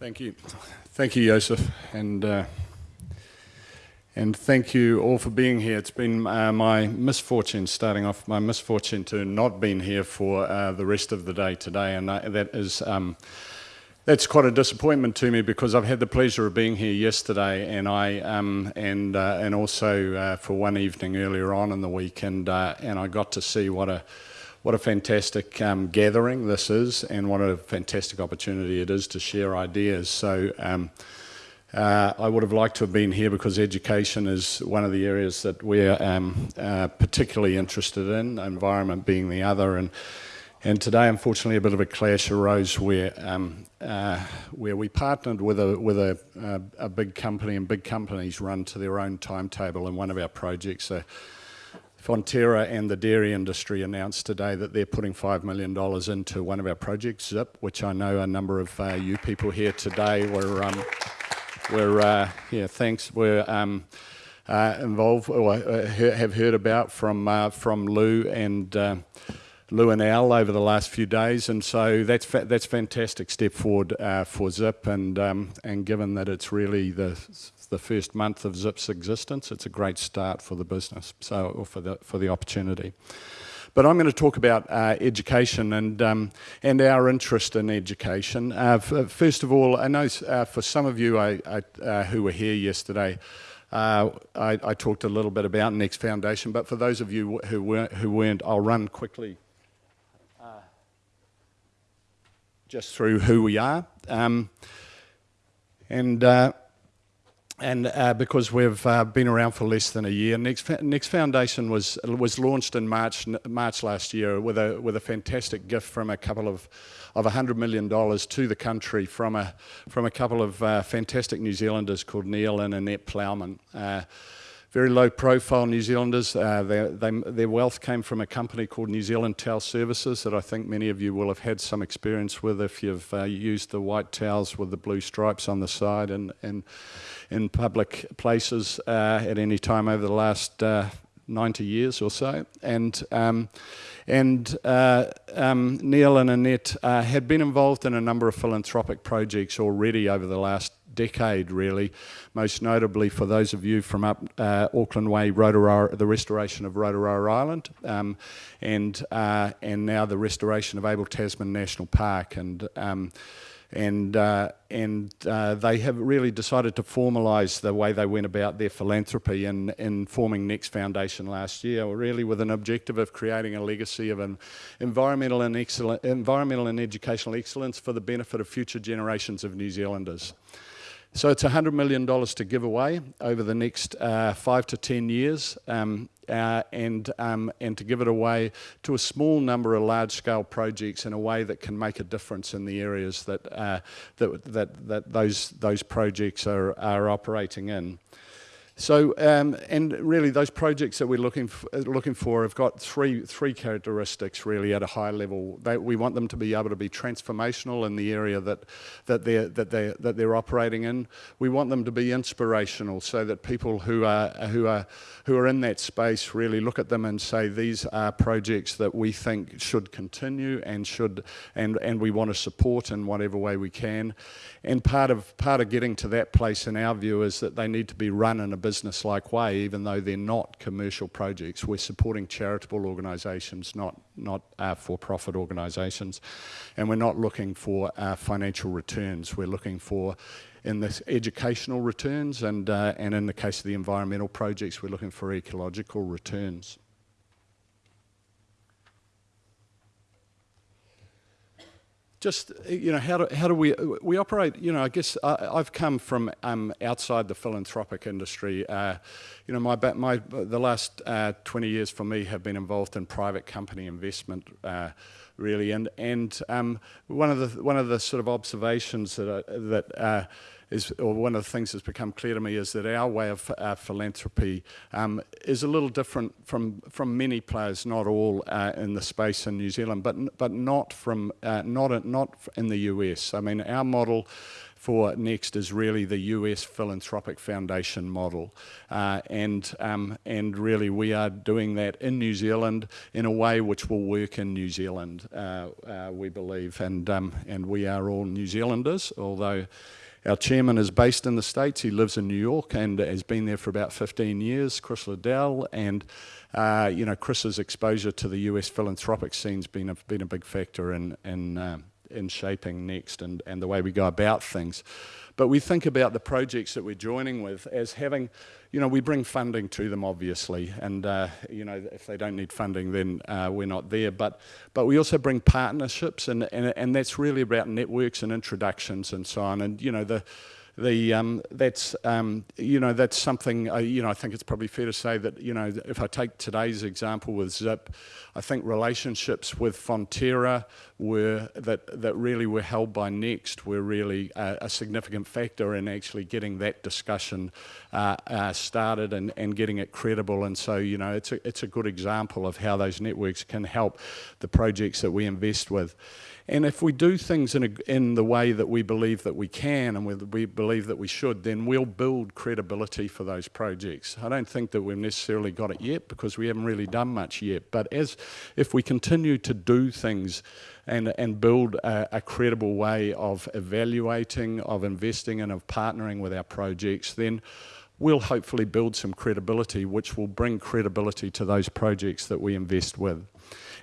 Thank you. Thank you, Joseph. And, uh, and thank you all for being here. It's been uh, my misfortune, starting off, my misfortune to not been here for uh, the rest of the day today. And I, that is, um, that's quite a disappointment to me because I've had the pleasure of being here yesterday and I um, and uh, and also uh, for one evening earlier on in the week and uh, and I got to see what a what a fantastic um, gathering this is and what a fantastic opportunity it is to share ideas. So um, uh, I would have liked to have been here because education is one of the areas that we're um, uh, particularly interested in, environment being the other. And, and today, unfortunately, a bit of a clash arose where, um, uh, where we partnered with, a, with a, a, a, big company and big companies run to their own timetable in one of our projects. Fonterra and the dairy industry announced today that they're putting $5 million into one of our projects, ZIP, which I know a number of uh, you people here today were, um, were uh, yeah, thanks, were um, uh, involved or uh, have heard about from, uh, from Lou and uh, Lou and Al over the last few days, and so that's fa that's fantastic step forward uh, for Zip, and um, and given that it's really the the first month of Zip's existence, it's a great start for the business, so or for the for the opportunity. But I'm going to talk about uh, education and um, and our interest in education. Uh, first of all, I know uh, for some of you I, I, uh, who were here yesterday. Uh, I, I, talked a little bit about Next Foundation, but for those of you who weren't, who weren't I'll run quickly just through who we are. Um, and uh, and uh, because we've uh, been around for less than a year, Next, Next Foundation was was launched in March March last year with a with a fantastic gift from a couple of of hundred million dollars to the country from a from a couple of uh, fantastic New Zealanders called Neil and Annette Plowman. Very low profile New Zealanders. Uh, they, their wealth came from a company called New Zealand Towel Services that I think many of you will have had some experience with if you've uh, used the white towels with the blue stripes on the side and in, in public places uh, at any time over the last uh, 90 years or so. And, um, and uh, um, Neil and Annette uh, had been involved in a number of philanthropic projects already over the last decade, really. Most notably for those of you from up uh, Auckland Way, Rotoroa, the restoration of Rotoroa Island, um, and uh, and now the restoration of Abel Tasman National Park, and um, and uh, and uh, they have really decided to formalise the way they went about their philanthropy in in forming Next Foundation last year, really with an objective of creating a legacy of an environmental and excellent environmental and educational excellence for the benefit of future generations of New Zealanders. So it's $100 million to give away over the next uh, five to 10 years um, uh, and, um, and to give it away to a small number of large-scale projects in a way that can make a difference in the areas that, uh, that, that, that those, those projects are, are operating in. So, um, and really those projects that we're looking, looking for have got three, three characteristics really at a high level. They, we want them to be able to be transformational in the area that, that, they're, that, they're, that they're operating in. We want them to be inspirational so that people who are, who, are, who are in that space really look at them and say these are projects that we think should continue and, should, and, and we want to support in whatever way we can. And part of, part of getting to that place in our view is that they need to be run in a business-like way, even though they're not commercial projects. We're supporting charitable organisations, not, not uh, for-profit organisations. And we're not looking for uh, financial returns. We're looking for in the educational returns and, uh, and in the case of the environmental projects, we're looking for ecological returns. Just you know how do, how do we we operate you know I guess I, have come from um, outside the philanthropic industry uh, you know my my the last uh, 20 years for me have been involved in private company investment uh, really. And and um, one of the one of the sort of observations that I, that uh, is, or one of the things that's become clear to me is that our way of uh, philanthropy um, is a little different from from many players, not all uh, in the space in New Zealand, but but not from uh, not not in the US. I mean, our model for Next is really the US Philanthropic Foundation model. Uh, and, um, and really we are doing that in New Zealand in a way which will work in New Zealand, uh, uh, we believe. And, um, and we are all New Zealanders, although our chairman is based in the States. He lives in New York and has been there for about 15 years, Chris Liddell. And, uh, you know, Chris's exposure to the US philanthropic scene's been a, been a big factor in, in um, in shaping next and, and the way we go about things. But we think about the projects that we're joining with as having, you know, we bring funding to them obviously, and uh, you know, if they don't need funding, then uh, we're not there. But but we also bring partnerships, and, and and that's really about networks and introductions and so on. And you know, the the um, that's um, you know that's something uh, you know I think it's probably fair to say that you know if I take today's example with Zip, I think relationships with Fonterra were that that really were held by Next were really a, a significant factor in actually getting that discussion uh, uh, started and, and getting it credible. And so you know it's a it's a good example of how those networks can help the projects that we invest with. And if we do things in, a, in the way that we believe that we can and we, we believe that we should, then we'll build credibility for those projects. I don't think that we've necessarily got it yet because we haven't really done much yet. But as if we continue to do things and, and build a, a credible way of evaluating, of investing and of partnering with our projects, then we'll hopefully build some credibility which will bring credibility to those projects that we invest with.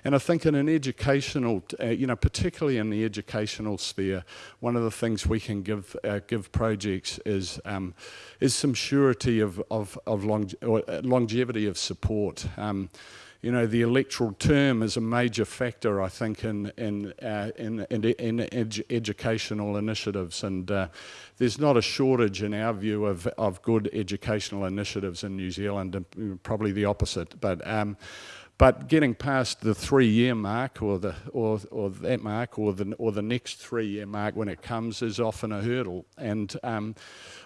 And I think in an educational, uh, you know, particularly in the educational sphere, one of the things we can give uh, give projects is um, is some surety of of, of uh, longevity of support. Um, you know, the electoral term is a major factor, I think, in in uh, in, in, in edu educational initiatives, and uh, there's not a shortage, in our view, of of good educational initiatives in New Zealand, and probably the opposite. But um, but getting past the three-year mark, or the or or that mark, or the or the next three-year mark when it comes, is often a hurdle, and um,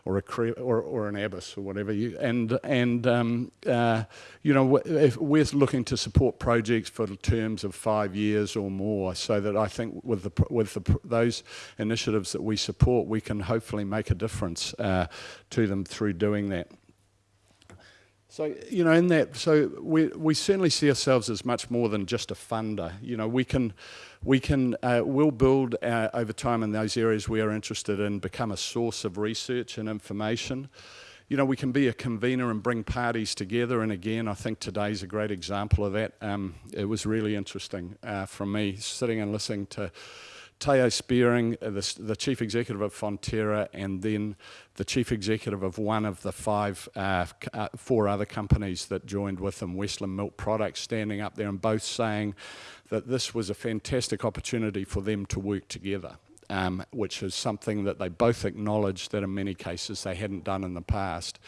or a or or an abyss or whatever you and and um, uh, you know if we're looking to support projects for terms of five years or more, so that I think with the with the, those initiatives that we support, we can hopefully make a difference uh, to them through doing that. So, you know, in that, so we, we certainly see ourselves as much more than just a funder. You know, we can, we can, uh, we'll build uh, over time in those areas we are interested in, become a source of research and information. You know, we can be a convener and bring parties together. And again, I think today's a great example of that. Um, it was really interesting uh, from me sitting and listening to Theo Spierings, uh, the, the, chief executive of Fonterra, and then the chief executive of one of the five, uh, uh, four other companies that joined with them, Westland Milk Products, standing up there and both saying that this was a fantastic opportunity for them to work together. Um, which is something that they both acknowledged that in many cases they hadn't done in the past.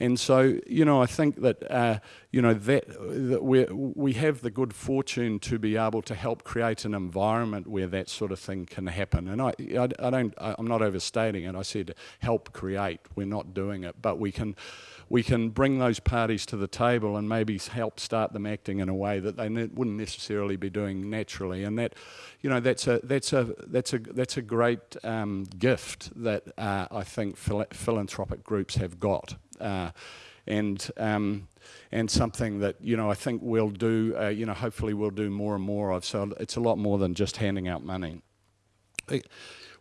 And so, you know, I think that, uh, you know, that, that we we have the good fortune to be able to help create an environment where that sort of thing can happen. And I, I, I don't, I'm not overstating it. I said help create. We're not doing it, but we can, we can bring those parties to the table and maybe help start them acting in a way that they ne wouldn't necessarily be doing naturally. And that, you know, that's a that's a that's a that's a great um, gift that uh, I think phil philanthropic groups have got uh, and um, and something that you know I think we'll do. Uh, you know, hopefully we'll do more and more of. So it's a lot more than just handing out money.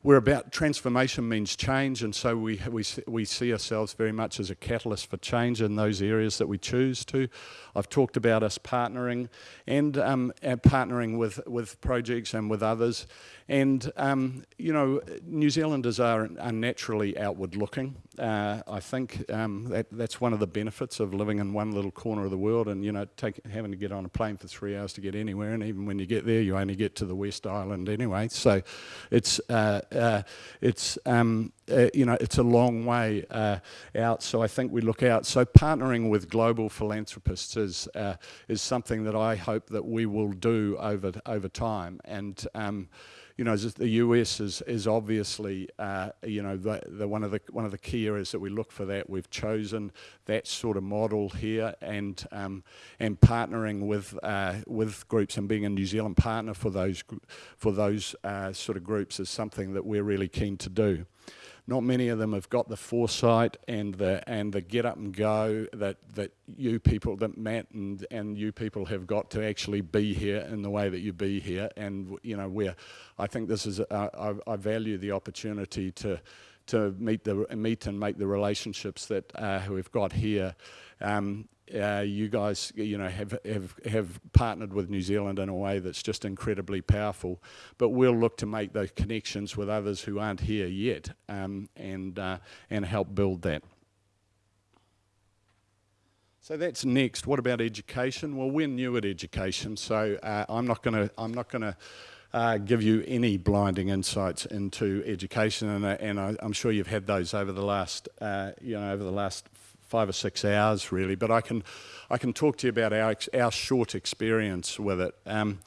We're about transformation means change, and so we, we, we see ourselves very much as a catalyst for change in those areas that we choose to. I've talked about us partnering and, um, and partnering with, with projects and with others. And, um, you know, New Zealanders are, are naturally outward looking. Uh, I think um, that, that's one of the benefits of living in one little corner of the world and, you know, take, having to get on a plane for three hours to get anywhere. And even when you get there, you only get to the West Island anyway. So it's, uh, uh, it's um, uh, you know, it's a long way uh, out. So I think we look out. So partnering with global philanthropists is uh, is something that I hope that we will do over over time. And um, you know, the US is, is obviously, uh, you know, the, the one, of the, one of the key areas that we look for that. We've chosen that sort of model here and, um, and partnering with, uh, with groups and being a New Zealand partner for those, for those uh, sort of groups is something that we're really keen to do not many of them have got the foresight and the and the get up and go that that you people that Matt and and you people have got to actually be here in the way that you be here. And you know where I think this is uh, I, I, value the opportunity to to meet the meet and make the relationships that uh, we've got here. Um, uh, you guys, you know, have, have, have partnered with New Zealand in a way that's just incredibly powerful. But we'll look to make those connections with others who aren't here yet um, and, uh, and help build that. So that's next. What about education? Well, we're new at education, so uh, I'm not going to. I'm not going to. Uh, give you any blinding insights into education, and, uh, and I, am sure you've had those over the last, uh, you know, over the last five or six hours really, but I can, I can talk to you about our, our short experience with it. Um,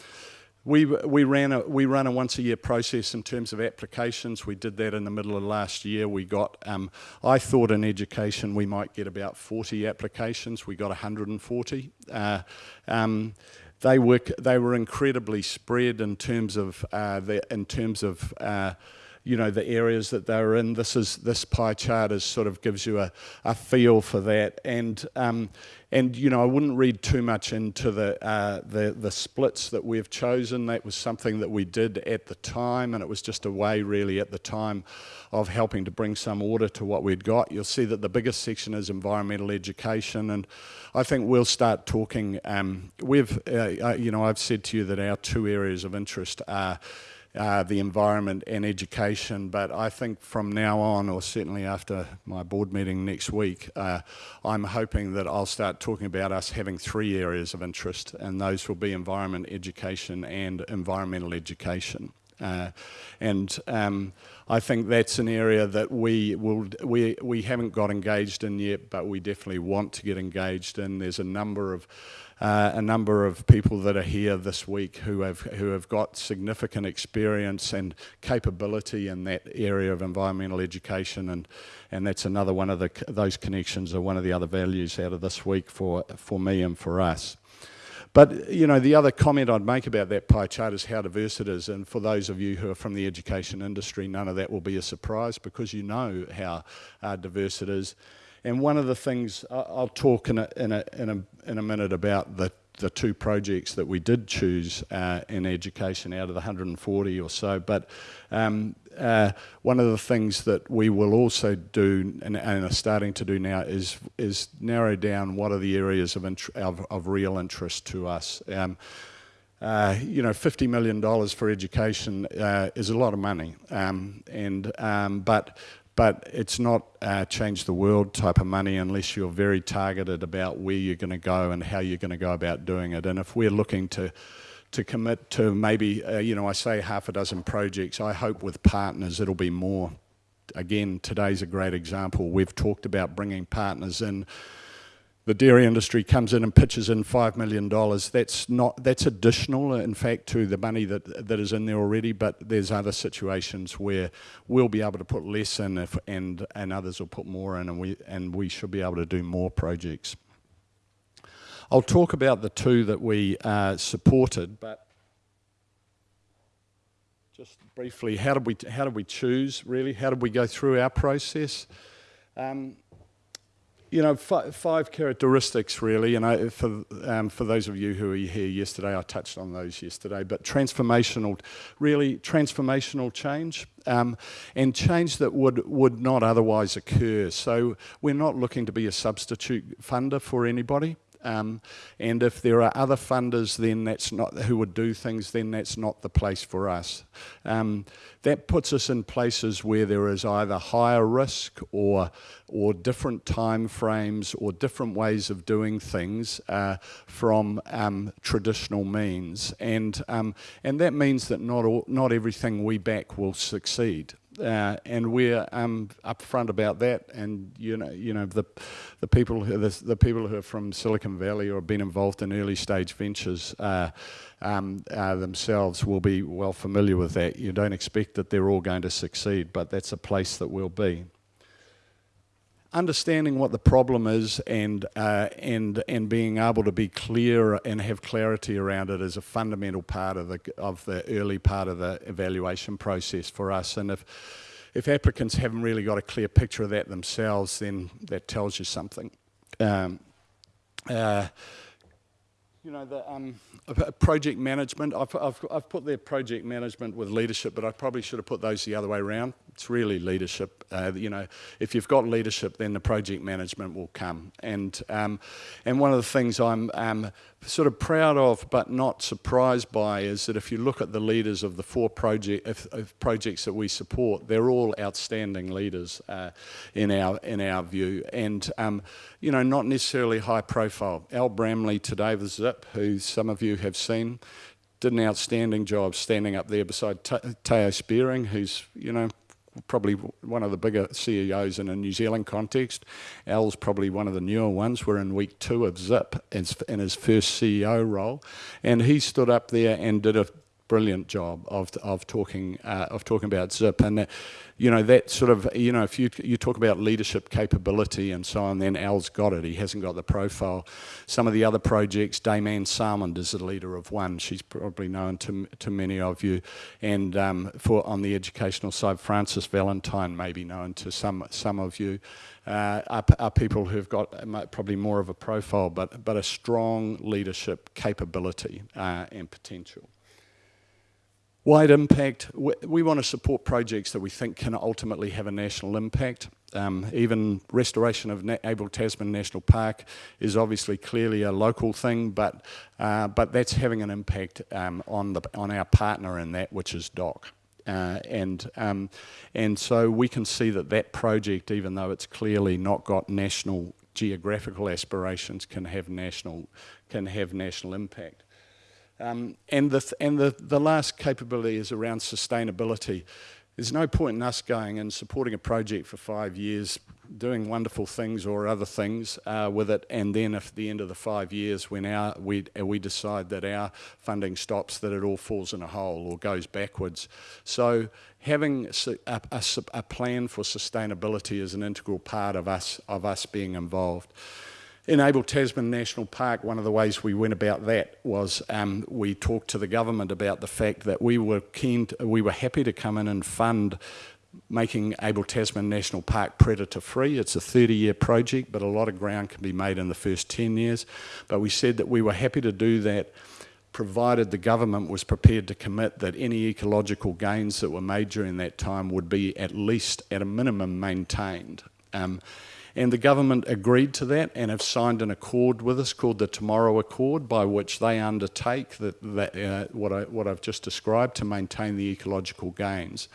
we, we, ran a, we run a once a year process in terms of applications. We did that in the middle of last year. We got, um, I thought in education we might get about 40 applications. We got 140. Uh, um, they, were, they were incredibly spread in terms of, uh, the, in terms of uh, you know, the areas that they're in. This is this pie chart is sort of gives you a, a feel for that. And um, and you know, I wouldn't read too much into the uh, the the splits that we've chosen. That was something that we did at the time, and it was just a way, really, at the time, of helping to bring some order to what we'd got. You'll see that the biggest section is environmental education, and I think we'll start talking. Um, we've, uh, uh, you know, I've said to you that our two areas of interest are uh, the environment and education. But I think from now on, or certainly after my board meeting next week, uh, I'm hoping that I'll start talking about us having three areas of interest, and those will be environment, education, and environmental education. Uh, and um, I think that's an area that we will we we haven't got engaged in yet, but we definitely want to get engaged in. There's a number of uh, a number of people that are here this week who have who have got significant experience and capability in that area of environmental education, and and that's another one of the those connections are one of the other values out of this week for for me and for us. But, you know, the other comment I'd make about that pie chart is how diverse it is. And for those of you who are from the education industry, none of that will be a surprise because you know how uh, diverse it is. And one of the things, I'll talk in a, in a, in a, in a minute about the, the two projects that we did choose uh, in education out of the 140 or so, but um, uh, one of the things that we will also do and, and, are starting to do now is is narrow down what are the areas of, of, of real interest to us. Um, uh, you know, $50 million for education uh, is a lot of money, um, and um, but but it's not uh, change the world type of money unless you're very targeted about where you're going to go and how you're going to go about doing it. And if we're looking to to commit to maybe, uh, you know, I say half a dozen projects, I hope with partners it'll be more. Again, today's a great example. We've talked about bringing partners in the dairy industry comes in and pitches in $5 million. That's not, that's additional, in fact, to the money that, that is in there already, but there's other situations where we'll be able to put less in if, and, and others will put more in and we, and we should be able to do more projects. I'll talk about the two that we uh, supported, but just briefly, how did we, how did we choose, really? How did we go through our process? Um, you know, five characteristics really, and for, um, for those of you who were here yesterday, I touched on those yesterday, but transformational, really transformational change, um, and change that would, would not otherwise occur. So we're not looking to be a substitute funder for anybody. Um, and if there are other funders then that's not who would do things, then that's not the place for us. Um, that puts us in places where there is either higher risk or or different time frames or different ways of doing things uh, from um, traditional means. And, um, and that means that not, all, not everything we back will succeed. Uh, and we're um, upfront about that. And you know, you know the the people who, the, the people who are from Silicon Valley or have been involved in early stage ventures uh, um, uh, themselves will be well familiar with that. You don't expect that they're all going to succeed, but that's a place that we'll be understanding what the problem is and uh, and and being able to be clear and have clarity around it is a fundamental part of the of the early part of the evaluation process for us. And if if applicants haven't really got a clear picture of that themselves, then that tells you something. Um, uh, you know, the um, project management, I've, I've, I've put there project management with leadership, but I probably should have put those the other way around. It's really leadership. Uh, you know, if you've got leadership, then the project management will come. And um, and one of the things I'm um, sort of proud of, but not surprised by, is that if you look at the leaders of the four project of, of projects that we support, they're all outstanding leaders uh, in our in our view, and um, you know, not necessarily high profile. Al Bramley today, the Zip, who some of you have seen did an outstanding job standing up there beside Theo Spierings, who's, you know, probably one of the bigger CEOs in a New Zealand context. Al's probably one of the newer ones. We're in week two of Zip in his first CEO role. And he stood up there and did a brilliant job of, of talking uh, of talking about Zip. And that, you know that sort of you know if you you talk about leadership capability and so on then Al's got it. He hasn't got the profile. Some of the other projects Dame Anne Salmond is the leader of one. She's probably known to to many of you. And um, for on the educational side Frances Valentine may be known to some some of you. Uh, are, are, people who've got probably more of a profile but but a strong leadership capability uh, and potential Wide impact, we want to support projects that we think can ultimately have a national impact. Um, even restoration of Abel Tasman National Park is obviously clearly a local thing, but, uh, but that's having an impact um, on, the, on our partner in that, which is DOC. Uh, and um, and so we can see that that project, even though it's clearly not got national geographical aspirations, can have national can have national impact. Um, and the, th and the, the last capability is around sustainability. There's no point in us going and supporting a project for five years, doing wonderful things or other things uh, with it, and then at the end of the five years, when our, we, we decide that our funding stops, that it all falls in a hole or goes backwards. So having a, a, a plan for sustainability is an integral part of us, of us being involved. In Abel Tasman National Park, one of the ways we went about that was um, we talked to the government about the fact that we were keen, to, we were happy to come in and fund making Abel Tasman National Park predator free. It's a 30 year project, but a lot of ground can be made in the first 10 years. But we said that we were happy to do that provided the government was prepared to commit that any ecological gains that were made during that time would be at least at a minimum maintained. Um, and the government agreed to that and have signed an accord with us called the Tomorrow Accord, by which they undertake that, that uh, what, I, what I've just described to maintain the ecological gains.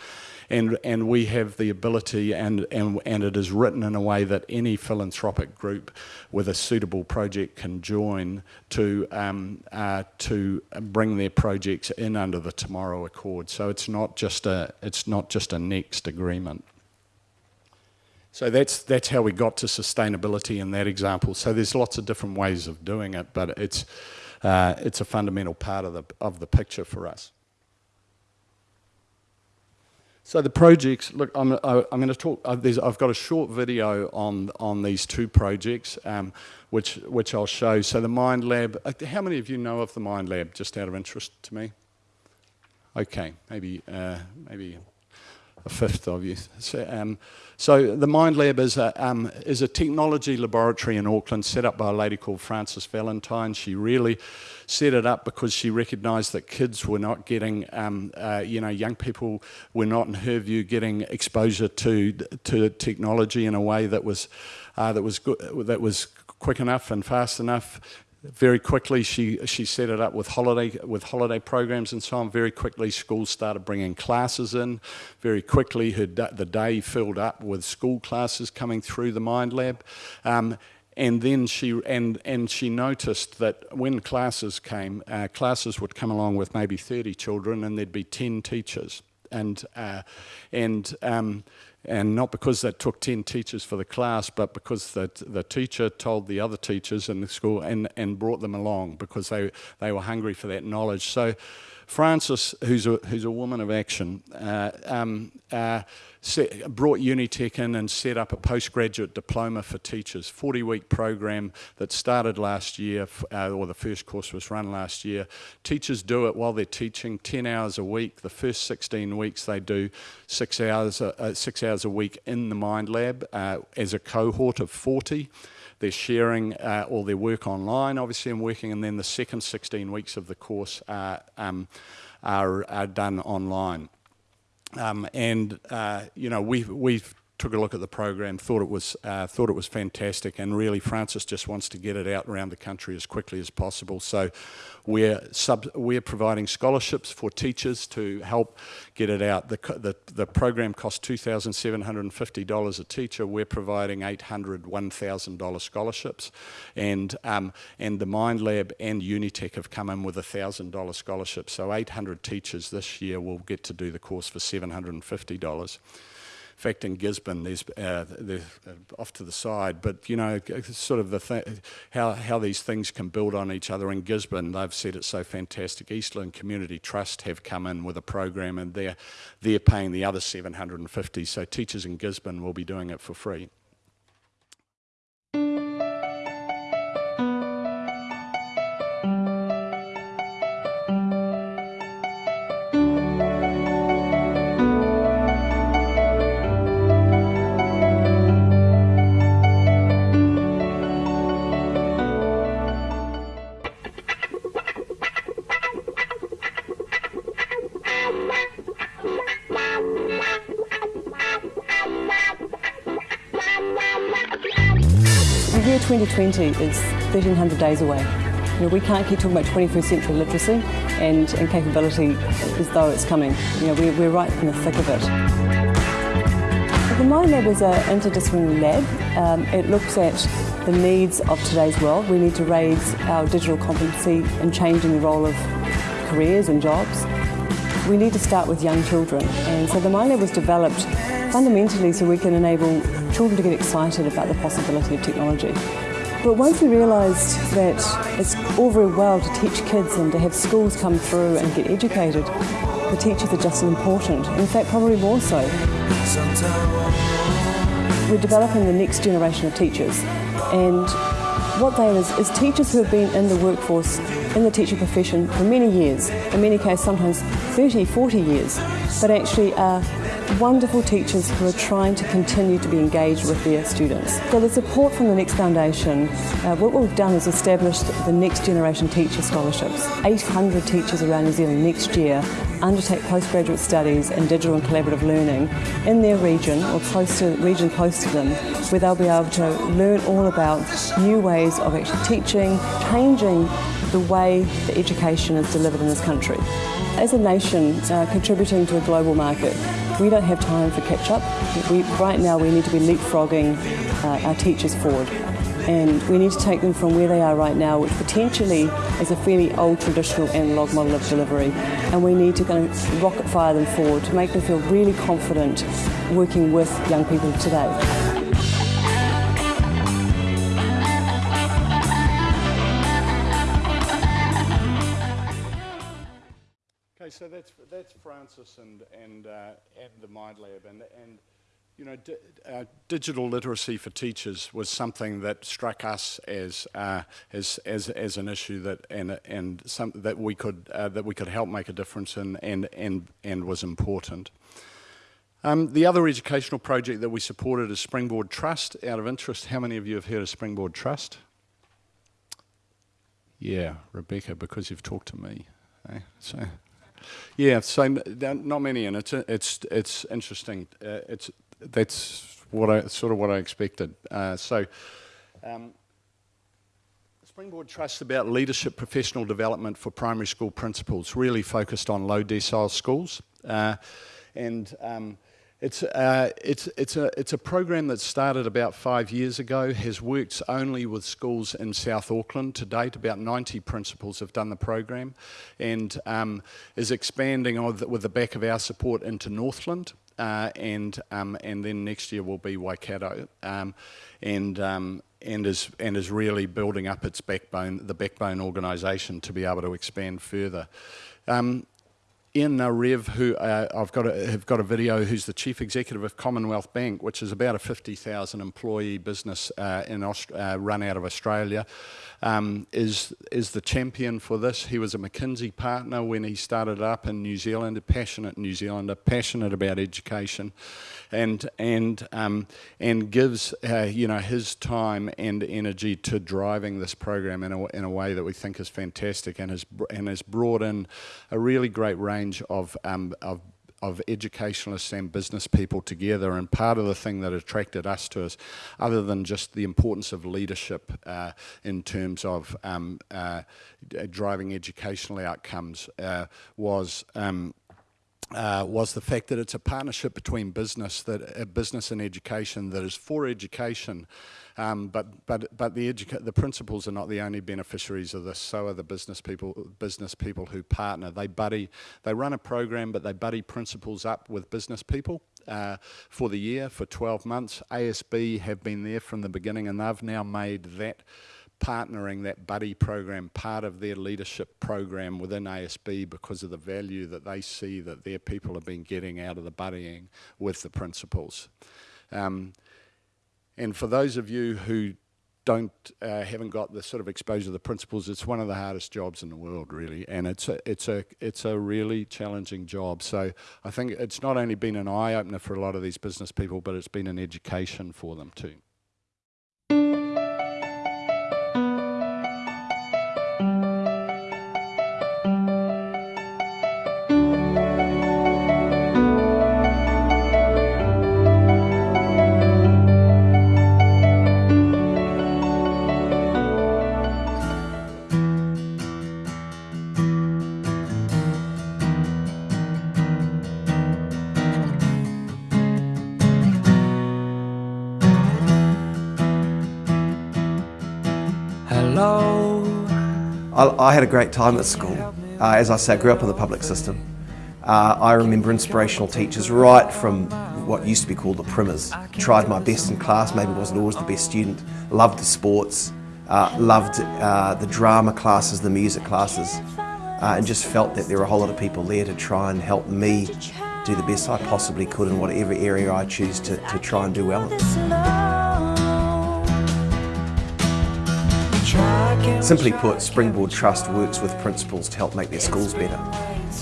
And, and we have the ability, and, and, and it is written in a way that any philanthropic group with a suitable project can join to, um, uh, to bring their projects in under the Tomorrow Accord. So it's not just a, it's not just a next agreement. So that's, that's how we got to sustainability in that example. So there's lots of different ways of doing it, but it's, uh, it's a fundamental part of the, of the picture for us. So the projects, look, I'm, I, am going to talk, uh, I've got a short video on, on these two projects, um, which, which I'll show. So the Mind Lab, uh, how many of you know of the Mind Lab, just out of interest to me? Okay, maybe, uh, maybe a fifth of you. So, um, so the Mind Lab is a, um, is a technology laboratory in Auckland set up by a lady called Frances Valentine. She really set it up because she recognised that kids were not getting, um, uh, you know, young people were not, in her view, getting exposure to to technology in a way that was uh, that was good, that was quick enough and fast enough very quickly she she set it up with holiday with holiday programs and so on. Very quickly schools started bringing classes in. Very quickly her the day filled up with school classes coming through the mind lab. Um, and then she and and she noticed that when classes came uh, classes would come along with maybe 30 children and there'd be 10 teachers. And uh, and um, and not because they took 10 teachers for the class, but because the, the teacher told the other teachers in the school and, and brought them along because they, they were hungry for that knowledge. So Frances, who's a, who's a woman of action, uh, um, uh, set, brought Unitec in and set up a postgraduate diploma for teachers, 40-week program that started last year, uh, or the first course was run last year. Teachers do it while they're teaching 10 hours a week. The first 16 weeks they do six hours, uh, six hours a week in the Mind Lab uh, as a cohort of 40. They're sharing uh, all their work online, obviously, and working, and then the second 16 weeks of the course are, um, are, are done online. Um, and, uh, you know, we've, we've took a look at the program, thought it was uh, thought it was fantastic, and really Frances just wants to get it out around the country as quickly as possible. So we're sub we're providing scholarships for teachers to help get it out. The the, the program costs two thousand seven hundred and fifty dollars a teacher. We're providing eight hundred one thousand dollar scholarships, and um, and the Mind Lab and Unitec have come in with a thousand dollar scholarship. So eight hundred teachers this year will get to do the course for seven hundred and fifty dollars fact, in Gisborne, there's uh, they're uh, off to the side, but you know, sort of the th how how these things can build on each other. In Gisborne, they've said it's so fantastic. Eastland Community Trust have come in with a program, and they're they're paying the other 750. So teachers in Gisborne will be doing it for free. 2020 is 1,300 days away. You know, we can't keep talking about 21st century literacy and, and capability as though it's coming. You know, we're, we're right in the thick of it. The Mind Lab is an interdisciplinary lab. Um, it looks at the needs of today's world. We need to raise our digital competency in changing the role of careers and jobs. We need to start with young children. And so the Mind Lab was developed fundamentally so we can enable children to get excited about the possibility of technology. But once we realised that it's all very well to teach kids and to have schools come through and get educated, the teachers are just as important, in fact probably more so. We're developing the next generation of teachers and what they are is, is teachers who have been in the workforce, in the teaching profession for many years, in many cases sometimes 30, 40 years, but actually are wonderful teachers who are trying to continue to be engaged with their students. So the support from the Next Foundation, uh, what we've done is established the Next Generation Teacher Scholarships. 800 teachers around New Zealand next year undertake postgraduate studies in digital and collaborative learning in their region or close to region close to them where they'll be able to learn all about new ways of actually teaching, changing the way the education is delivered in this country. As a nation uh, contributing to a global market, we don't have time for catch up. We, right now we need to be leapfrogging uh, our teachers forward and we need to take them from where they are right now, which potentially is a fairly old traditional analog model of delivery, and we need to kind of rocket fire them forward to make them feel really confident working with young people today. That's that's Frances and and uh, and the Mind Lab and and you know di uh, digital literacy for teachers was something that struck us as uh, as as as an issue that and and some that we could uh, that we could help make a difference in and and and was important. Um, the other educational project that we supported is Springboard Trust. Out of interest, how many of you have heard of Springboard Trust? Yeah, Rebecca, because you've talked to me. Okay? So yeah, so not many, and it's it's it's interesting. Uh, it's that's what I sort of what I expected. Uh, so. Um, Springboard Trust about leadership professional development for primary school principals, really focused on low decile schools. Uh, and um, It's, uh, it's, it's, a, it's a program that started about five years ago, has worked only with schools in South Auckland to date. About 90 principals have done the program and um, is expanding with the back of our support into Northland. Uh, and um, and then next year will be Waikato, um, and um, and is and is really building up its backbone, the backbone organisation to be able to expand further. Um, Ian Narev, who uh, I've got a, have got a video, who's the chief executive of Commonwealth Bank, which is about a 50,000 employee business uh, in Aust uh, run out of Australia, um, is is the champion for this. He was a McKinsey partner when he started up in New Zealand, a passionate New Zealander, passionate about education, and and um, and gives uh, you know his time and energy to driving this program in a, in a way that we think is fantastic, and has and has brought in a really great range of um, of of educationalists and business people together and part of the thing that attracted us to us other than just the importance of leadership uh, in terms of um, uh, driving educational outcomes uh, was um, uh, was the fact that it's a partnership between business that uh, business and education that is for education, um, but but but the the principals are not the only beneficiaries of this. So are the business people business people who partner. They buddy they run a program, but they buddy principals up with business people. Uh, for the year, for 12 months. ASB have been there from the beginning and they've now made that partnering that buddy program part of their leadership program within ASB because of the value that they see that their people have been getting out of the buddying with the principals. Um, and for those of you who don't uh, haven't got the sort of exposure to the principals, it's one of the hardest jobs in the world, really, and it's a it's a it's a really challenging job. So I think it's not only been an eye opener for a lot of these business people, but it's been an education for them too. I, I had a great time at school. Uh, as I say, I grew up in the public system. Uh, I remember inspirational teachers right from what used to be called the primers. Tried my best in class, maybe wasn't always the best student, loved the sports, uh, loved uh, the drama classes, the music classes, uh, and just felt that there were a whole lot of people there to try and help me do the best I possibly could in whatever area I choose to, to try and do well in. Simply put, Springboard Trust works with principals to help make their schools better.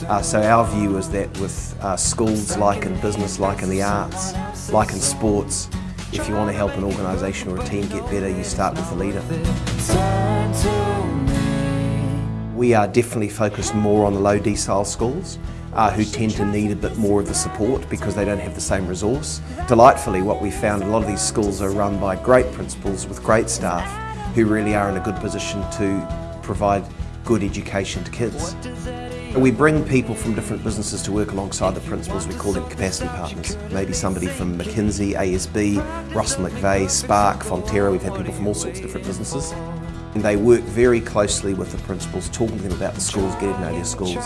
Uh, so our view is that with uh, schools like in business, like in the arts, like in sports, if you want to help an organisation or a team get better, you start with the leader. We are definitely focused more on the low decile schools uh, who tend to need a bit more of the support because they don't have the same resource. Delightfully, what we found, a lot of these schools are run by great principals with great staff who really are in a good position to provide good education to kids. We bring people from different businesses to work alongside the principals, we call them capacity partners. Maybe somebody from McKinsey, ASB, Russell McVeagh, Spark, Fonterra, we've had people from all sorts of different businesses. And they work very closely with the principals, talking to them about the schools, getting to know their schools.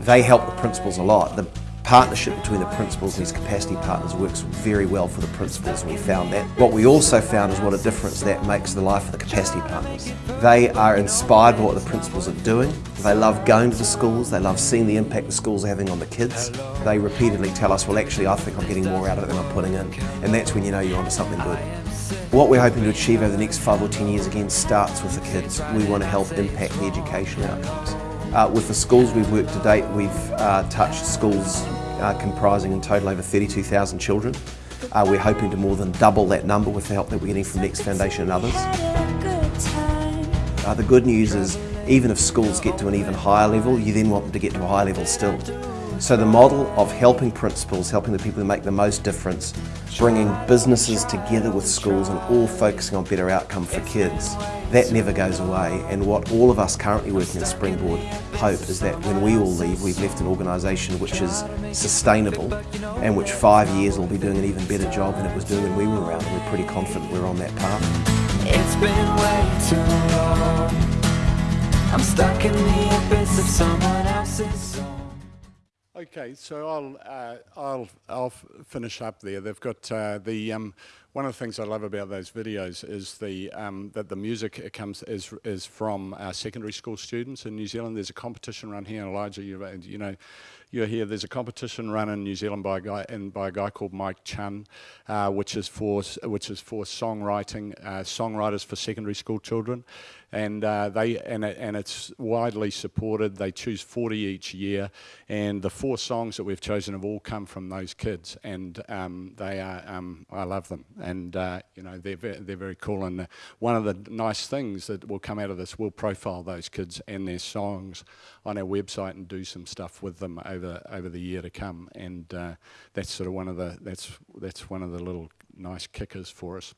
They help the principals a lot. The partnership between the principals and these capacity partners works very well for the principals we found that. What we also found is what a difference that makes the life of the capacity partners. They are inspired by what the principals are doing. They love going to the schools, they love seeing the impact the schools are having on the kids. They repeatedly tell us, well actually I think I'm getting more out of it than I'm putting in. And that's when you know you're onto something good. What we're hoping to achieve over the next five or ten years again starts with the kids. We want to help impact the education outcomes. Uh, with the schools we've worked to date, we've uh, touched schools uh, comprising in total over 32,000 children. Uh, we're hoping to more than double that number with the help that we're getting from Next Foundation and others. Uh, the good news is even if schools get to an even higher level, you then want them to get to a higher level still. So the model of helping principals, helping the people who make the most difference, bringing businesses together with schools and all focusing on better outcome for kids, that never goes away. And what all of us currently working at Springboard hope is that when we all leave, we've left an organisation which is sustainable and which five years will be doing an even better job than it was doing when we were around. And we're pretty confident we're on that path. It's been way too long. I'm stuck in the abyss of someone else's song. Okay, so I'll uh, I'll I'll finish up there. They've got uh, the um, one of the things I love about those videos is the um, that the music comes is is from uh, secondary school students in New Zealand. There's a competition run here, Elijah. You, you know, you're here. There's a competition run in New Zealand by a guy and by a guy called Mike Chunn, uh, which is for which is for songwriting uh, songwriters for secondary school children, and uh, they and and it's widely supported. They choose 40 each year, and the four songs that we've chosen have all come from those kids, and um, they are um, I love them, and uh, you know they're ve they're very cool. And one of the nice things that will come out of this, we'll profile those kids and their songs on our website and do some stuff with them over over the year to come, and uh, that's sort of one of the that's that's one of the little nice kickers for us.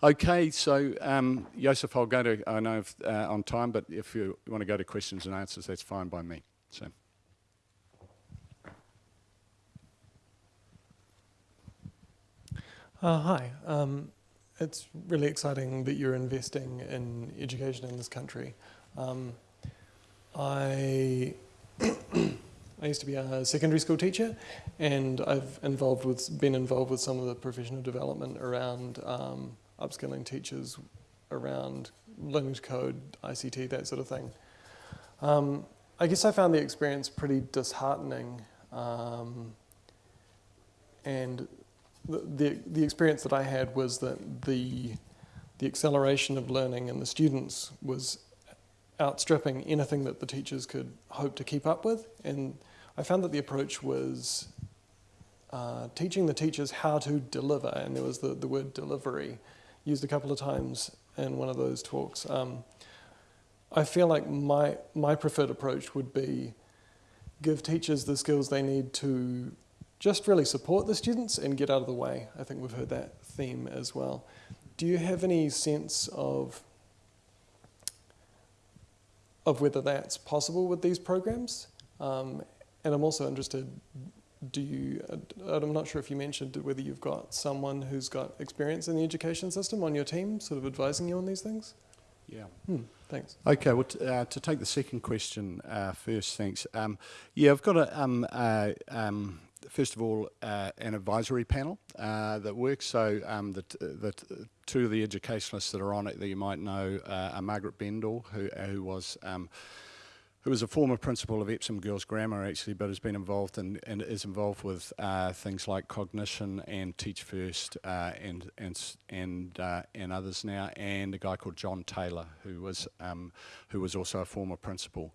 Okay, so um, Joseph, I'll go to, I know if, uh, on time, but if you want to go to questions and answers, that's fine by me. So. Uh, hi. Um, it's really exciting that you're investing in education in this country. Um, I I used to be a secondary school teacher, and I've involved with been involved with some of the professional development around um, upskilling teachers, around to code, ICT, that sort of thing. Um, I guess I found the experience pretty disheartening, um, and the, the, the experience that I had was that the, the acceleration of learning in the students was outstripping anything that the teachers could hope to keep up with. And I found that the approach was uh, teaching the teachers how to deliver, and there was the, the word delivery used a couple of times in one of those talks. Um, I feel like my, my preferred approach would be give teachers the skills they need to just really support the students and get out of the way. I think we've heard that theme as well. Do you have any sense of of whether that's possible with these programs? Um, and I'm also interested, do you, I'm not sure if you mentioned whether you've got someone who's got experience in the education system on your team, sort of advising you on these things? Yeah. Hmm, thanks. Okay, well, uh, to take the second question uh, first, thanks. Um, yeah, I've got a, um, uh, um, first of all, uh, an advisory panel uh, that works. So um, the, the two of the educationalists that are on it that you might know uh, are Margaret Bendall, who, who was um, who was a former principal of Epsom Girls Grammar actually, but has been involved in, and is involved with uh, things like cognition and Teach First uh, and and and uh, and others now, and a guy called John Taylor who was um, who was also a former principal.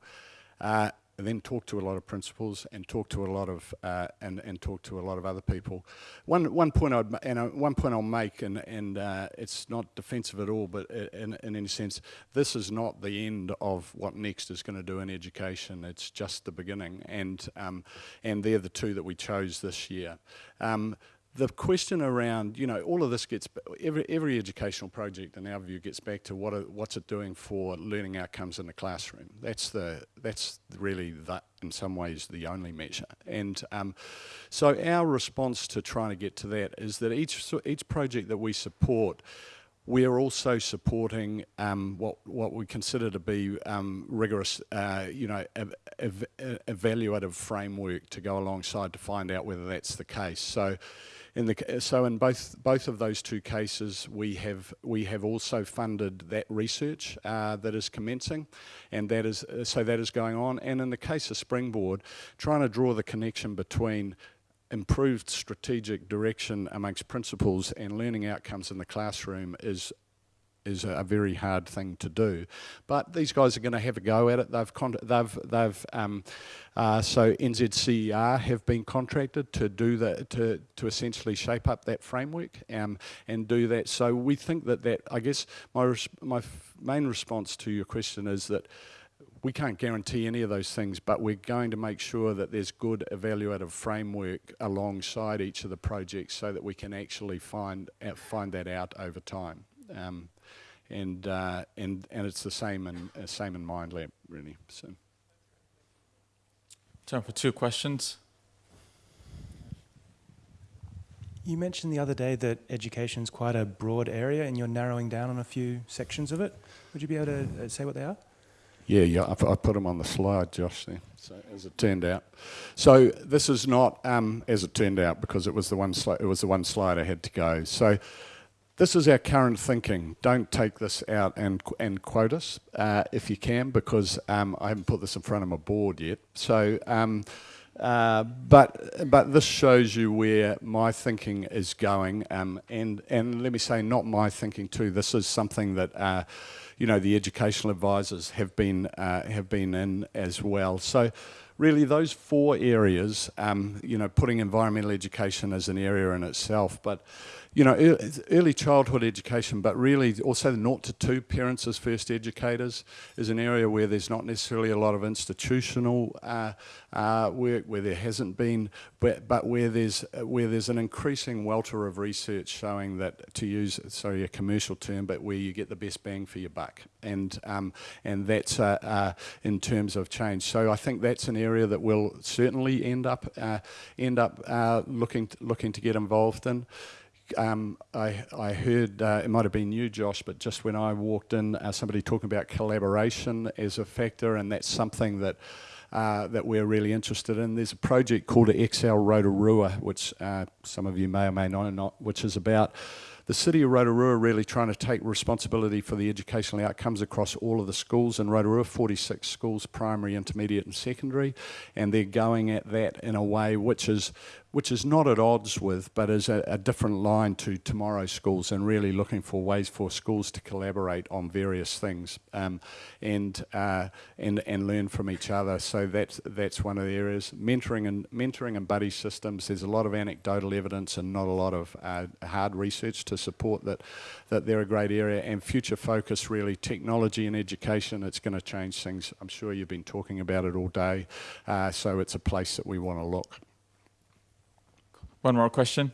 And then talk to a lot of principals and talk to a lot of uh, and and talk to a lot of other people. One one point I'd and uh, one point I'll make and and uh, it's not defensive at all, but in in any sense, this is not the end of what Next is going to do in education. It's just the beginning, and um, and they're the two that we chose this year. Um, the question around, you know, all of this gets, every, every educational project in our view gets back to what are, what's it doing for learning outcomes in the classroom. That's the, that's really the, in some ways the only measure. And um, so our response to trying to get to that is that each, each project that we support, we are also supporting um, what what we consider to be um, rigorous, uh, you know, ev ev evaluative framework to go alongside to find out whether that's the case. So, in the, so in both both of those two cases, we have we have also funded that research uh, that is commencing, and that is uh, so that is going on. And in the case of Springboard, trying to draw the connection between improved strategic direction amongst principals and learning outcomes in the classroom is is a, very hard thing to do. But these guys are going to have a go at it. They've they've they've um, uh, so NZCER have been contracted to do that to to essentially shape up that framework um, and do that. So we think that that I guess my my main response to your question is that we can't guarantee any of those things, but we're going to make sure that there's good evaluative framework alongside each of the projects so that we can actually find uh, find that out over time. Um, and uh, and and it's the same in uh, same in MindLab really. So. Time for two questions. You mentioned the other day that education is quite a broad area and you're narrowing down on a few sections of it. Would you be able to uh, say what they are? Yeah, yeah, I, I put them on the slide, Josh, there, so, as it turned out. So this is not um, as it turned out because it was the one sli- it was the one slide I had to go. So this is our current thinking. Don't take this out and and quote us uh, if you can, because um, I haven't put this in front of my board yet. So. Um, uh, but but this shows you where my thinking is going, um, and and let me say, not my thinking too. This is something that uh, you know the educational advisors have been uh, have been in as well. So really, those four areas, um, you know, putting environmental education as an area in itself, but you know, early childhood education, but really also the naught to two parents as first educators is an area where there's not necessarily a lot of institutional uh, uh, work, where there hasn't been, but, but where there's where there's an increasing welter of research showing that, to use sorry a commercial term, but where you get the best bang for your buck, and um, and that's uh, uh in terms of change. So I think that's an area that we'll certainly end up uh, end up uh, looking looking to get involved in um, I, I, heard, uh, it might have been you, Josh, but just when I walked in, uh, somebody talking about collaboration as a factor, and that's something that uh, that we're really interested in. There's a project called Excel Rotorua, which uh, some of you may or may not know, which is about the city of Rotorua really trying to take responsibility for the educational outcomes across all of the schools in Rotorua, 46 schools, primary, intermediate and secondary, and they're going at that in a way which is which is not at odds with, but is a, a, different line to tomorrow's schools and really looking for ways for schools to collaborate on various things um, and, uh, and, and learn from each other. So that's, that's one of the areas. Mentoring and, mentoring and buddy systems, there's a lot of anecdotal evidence and not a lot of uh, hard research to support that, that they're a great area. And future focus, really, technology and education, it's going to change things. I'm sure you've been talking about it all day. Uh, so it's a place that we want to look. One more question.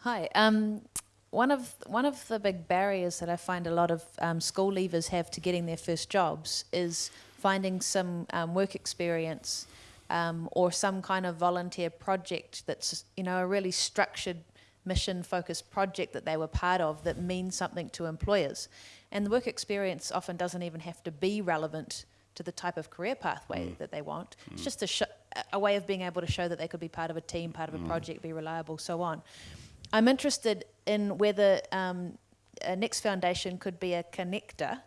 Hi. Um, one of one of the big barriers that I find a lot of um, school leavers have to getting their first jobs is finding some um, work experience um, or some kind of volunteer project that's you know a really structured mission focused project that they were part of that means something to employers and the work experience often doesn't even have to be relevant to the type of career pathway mm. that they want. Mm. It's just a, a way of being able to show that they could be part of a team, part of a mm. project, be reliable, so on. I'm interested in whether um, Next Foundation could be a connector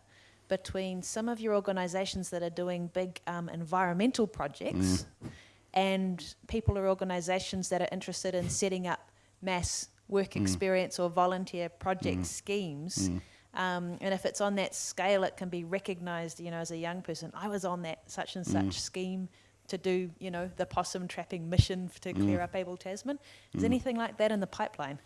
between some of your organisations that are doing big um, environmental projects mm. and people or organisations that are interested in setting up mass work mm. experience or volunteer project mm. schemes um, and if it's on that scale, it can be recognised, you know, as a young person. I was on that such and such mm. scheme to do, you know, the possum trapping mission to clear mm. up Abel Tasman. Is mm. anything like that in the pipeline?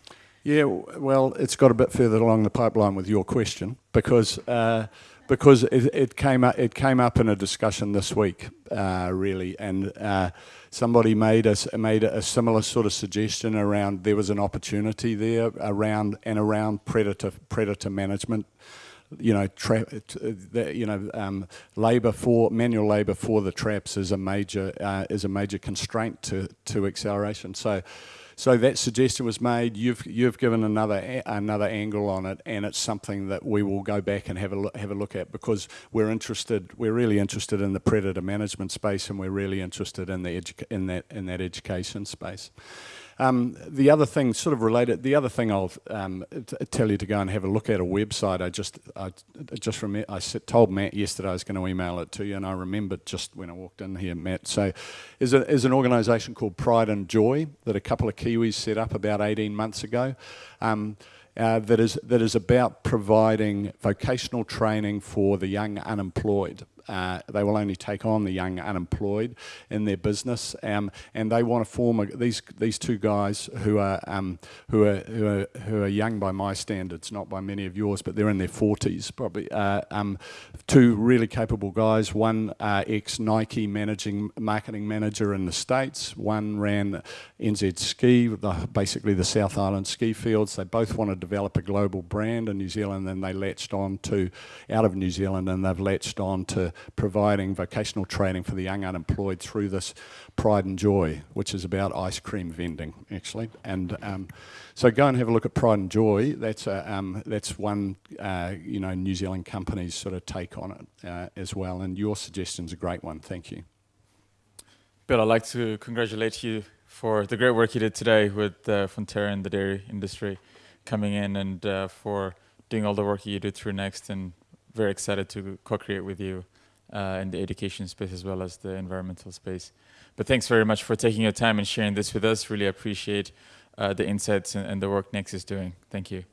Yeah, well, it's got a bit further along the pipeline with your question because uh, because it, it, came up it came up in a discussion this week, uh, really, and uh, somebody made a made a similar sort of suggestion around there was an opportunity there around and around predator predator management. You know, tra- you know, um, labour for manual labour for the traps is a major uh, is a major constraint to to acceleration. So so that suggestion was made. You've you've given another another angle on it, and it's something that we will go back and have a look, have a look at because we're interested. We're really interested in the predator management space, and we're really interested in the in that in that education space. Um, the other thing, sort of related, the other thing I'll um, tell you to go and have a look at a website. I just, I just remember, I told Matt yesterday I was going to email it to you, and I remembered just when I walked in here, Matt. So, is a, is an organisation called Pride and Joy that a couple of Kiwis set up about 18 months ago. Um, uh, that is that is about providing vocational training for the young unemployed uh, they will only take on the young unemployed in their business, um, and they want to form a, these these two guys who are um, who are who are who are young by my standards, not by many of yours, but they're in their forties probably. Uh, um, two really capable guys. One uh, ex Nike managing marketing manager in the states. One ran NZ Ski, the, basically the South Island ski fields. They both want to develop a global brand in New Zealand, and they latched on to out of New Zealand, and they've latched on providing vocational training for the young unemployed through this Pride and Joy, which is about ice cream vending, actually. And um, so go and have a look at Pride and Joy. That's a, um, that's one uh, you know New Zealand company's sort of take on it uh, as well. And your suggestion's a great one. Thank you. Bill, I'd like to congratulate you for the great work you did today with uh, Fonterra and the dairy industry coming in and uh, for doing all the work you do through Next and very excited to co-create with you uh, in the education space as well as the environmental space. But thanks very much for taking your time and sharing this with us. Really appreciate uh, the insights and, and the work Next is doing. Thank you.